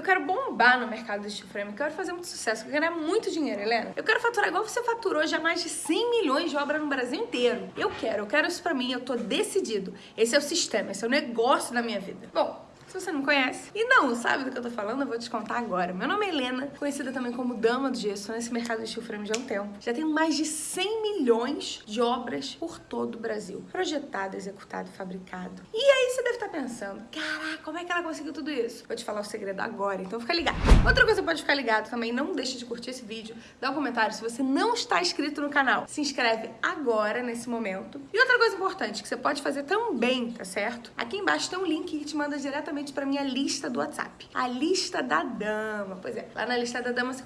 Eu quero bombar no mercado do steel frame, eu quero fazer muito sucesso, eu quero ganhar muito dinheiro, Helena. Eu quero faturar igual você faturou já mais de 100 milhões de obra no Brasil inteiro. Eu quero, eu quero isso pra mim, eu tô decidido. Esse é o sistema, esse é o negócio da minha vida. Bom, se você não conhece e não sabe do que eu tô falando, eu vou te contar agora. Meu nome é Helena, conhecida também como Dama do Gesso, nesse mercado de steel frame já há um tempo. Já tenho mais de 100 milhões de obras por todo o Brasil. Projetado, executado, fabricado. E aí você deve estar pensando, caraca, como é que ela conseguiu tudo isso? Vou te falar o segredo agora, então fica ligado. Outra coisa que pode ficar ligado também, não deixe de curtir esse vídeo, dá um comentário se você não está inscrito no canal. Se inscreve agora, nesse momento. E outra coisa importante que você pode fazer também, tá certo? Aqui embaixo tem um link que te manda diretamente para minha lista do WhatsApp. A lista da dama. Pois é, lá na lista da dama você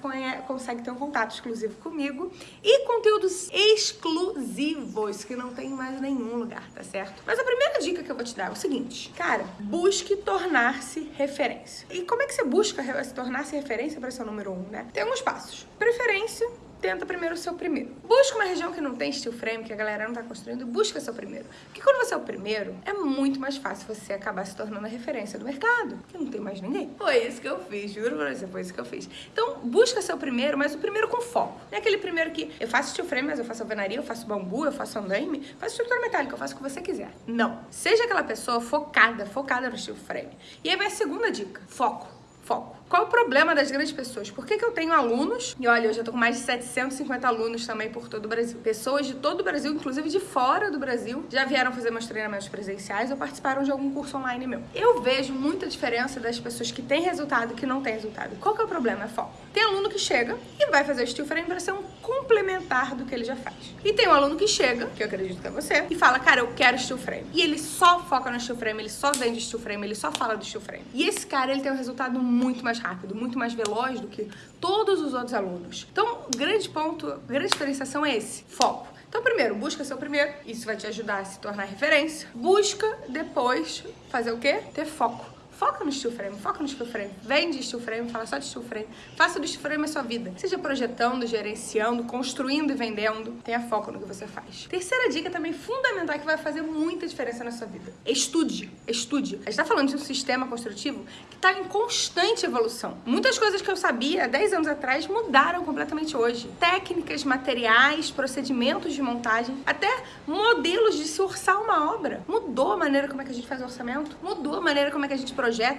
consegue ter um contato exclusivo comigo e conteúdos exclusivos que não tem mais nenhum lugar, tá certo? Mas a primeira dica que eu vou te dar é o seguinte, cara, busque tornar-se referência. E como é que você busca tornar-se referência para ser o número um, né? Tem alguns passos. Preferência, tenta primeiro o seu primeiro. Busca uma região que não tem steel frame, que a galera não tá construindo, busca seu primeiro. Porque quando você é o primeiro, é muito mais fácil você acabar se tornando a referência do mercado, porque não tem mais ninguém. Foi isso que eu fiz, juro pra você, foi isso que eu fiz. Então, busca seu primeiro, mas o primeiro com foco. Não é aquele primeiro que eu faço steel frame, mas eu faço alvenaria, eu faço bambu, eu faço andaime, faço estrutura metálica, eu faço o que você quiser. Não. Seja aquela pessoa focada, focada no steel frame. E aí vai a segunda dica, foco foco. Qual o problema das grandes pessoas? Por que, que eu tenho alunos, e olha, eu já tô com mais de 750 alunos também por todo o Brasil. Pessoas de todo o Brasil, inclusive de fora do Brasil, já vieram fazer meus treinamentos presenciais ou participaram de algum curso online meu. Eu vejo muita diferença das pessoas que têm resultado e que não têm resultado. Qual que é o problema? É foco. Tem aluno que chega e vai fazer o steel frame para ser um complementar do que ele já faz. E tem um aluno que chega, que eu acredito que é você, e fala, cara, eu quero steel frame. E ele só foca no steel frame, ele só vende steel frame, ele só fala do steel frame. E esse cara, ele tem um resultado muito mais rápido, muito mais veloz do que todos os outros alunos. Então, o grande ponto, a grande diferenciação é esse, foco. Então, primeiro, busca seu primeiro, isso vai te ajudar a se tornar referência. Busca depois fazer o quê? Ter foco. Foca no steel frame, foca no steel frame. Vende steel frame, fala só de steel frame. Faça do steel frame a sua vida. Seja projetando, gerenciando, construindo e vendendo. Tenha foco no que você faz. Terceira dica também fundamental que vai fazer muita diferença na sua vida. Estude, estude. A gente tá falando de um sistema construtivo que tá em constante evolução. Muitas coisas que eu sabia há 10 anos atrás mudaram completamente hoje. Técnicas, materiais, procedimentos de montagem, até modelos de se orçar uma obra. Mudou a maneira como é que a gente faz o orçamento, mudou a maneira como é que a gente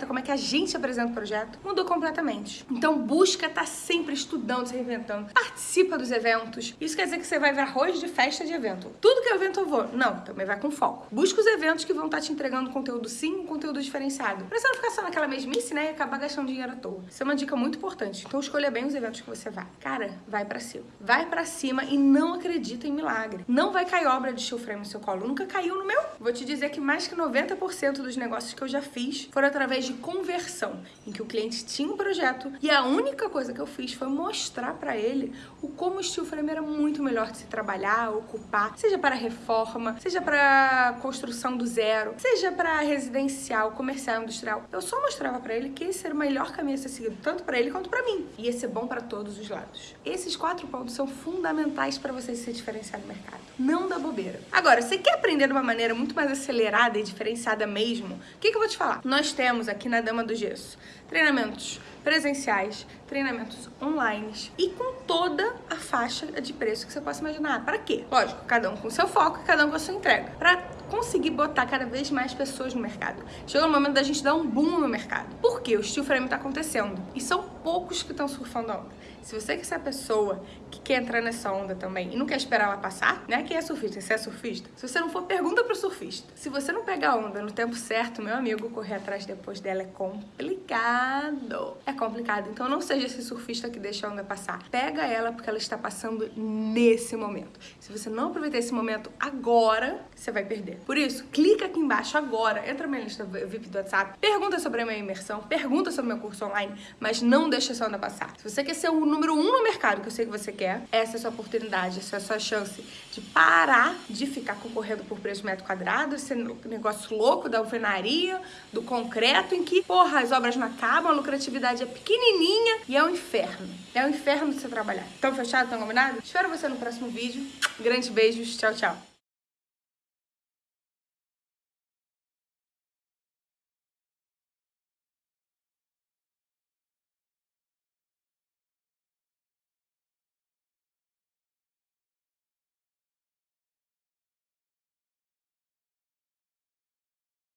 como é que a gente apresenta o projeto, mudou completamente. Então busca estar tá sempre estudando, se reinventando. Participa dos eventos. Isso quer dizer que você vai ver arroz de festa de evento. Tudo que é evento eu vou. Não, também vai com foco. Busca os eventos que vão estar tá te entregando conteúdo sim, conteúdo diferenciado. Pra você não ficar só naquela mesmice, né, e acabar gastando dinheiro à toa. Isso é uma dica muito importante. Então escolha bem os eventos que você vai. Cara, vai pra cima. Vai pra cima e não acredita em milagre. Não vai cair obra de steel frame no seu colo. Nunca caiu no meu. Vou te dizer que mais que 90% dos negócios que eu já fiz foram através de conversão, em que o cliente tinha um projeto e a única coisa que eu fiz foi mostrar para ele o como o steel frame era muito melhor de se trabalhar, ocupar, seja para reforma, seja para construção do zero, seja para residencial, comercial, industrial. Eu só mostrava para ele que esse era o melhor caminho a ser seguido, tanto para ele quanto para mim. E ia ser bom para todos os lados. Esses quatro pontos são fundamentais para você se diferenciar no mercado. Não dá bobeira. Agora, você quer aprender de uma maneira muito mais acelerada e diferenciada mesmo? O que, que eu vou te falar? Nós temos aqui na Dama do Gesso treinamentos presenciais, treinamentos online e com toda a faixa de preço que você possa imaginar. Para quê? Lógico, cada um com seu foco, cada um com a sua entrega. Para conseguir botar cada vez mais pessoas no mercado. Chegou o momento da gente dar um boom no mercado. Por quê? O steel frame está acontecendo. E são poucos que estão surfando a onda. Se você quer ser a pessoa que quer entrar nessa onda também e não quer esperar ela passar, né? Quem é surfista? Você é surfista? Se você não for, pergunta pro surfista. Se você não pegar a onda no tempo certo, meu amigo, correr atrás depois dela é complicado. É complicado. Então não seja esse surfista que deixa a onda passar. Pega ela porque ela está passando nesse momento. Se você não aproveitar esse momento agora, você vai perder. Por isso, clica aqui embaixo agora, entra na minha lista VIP do WhatsApp, pergunta sobre a minha imersão, pergunta sobre o meu curso online, mas não deixa essa onda passar. Se você quer ser o número um no mercado, que eu sei que você quer, essa é a sua oportunidade, essa é a sua chance de parar de ficar concorrendo por preço metro quadrado, esse negócio louco da alvenaria, do concreto, em que, porra, as obras não acabam, a lucratividade é pequenininha e é um inferno. É um inferno você trabalhar. Tão fechado, tão combinado? Espero você no próximo vídeo. Grandes beijos, tchau, tchau.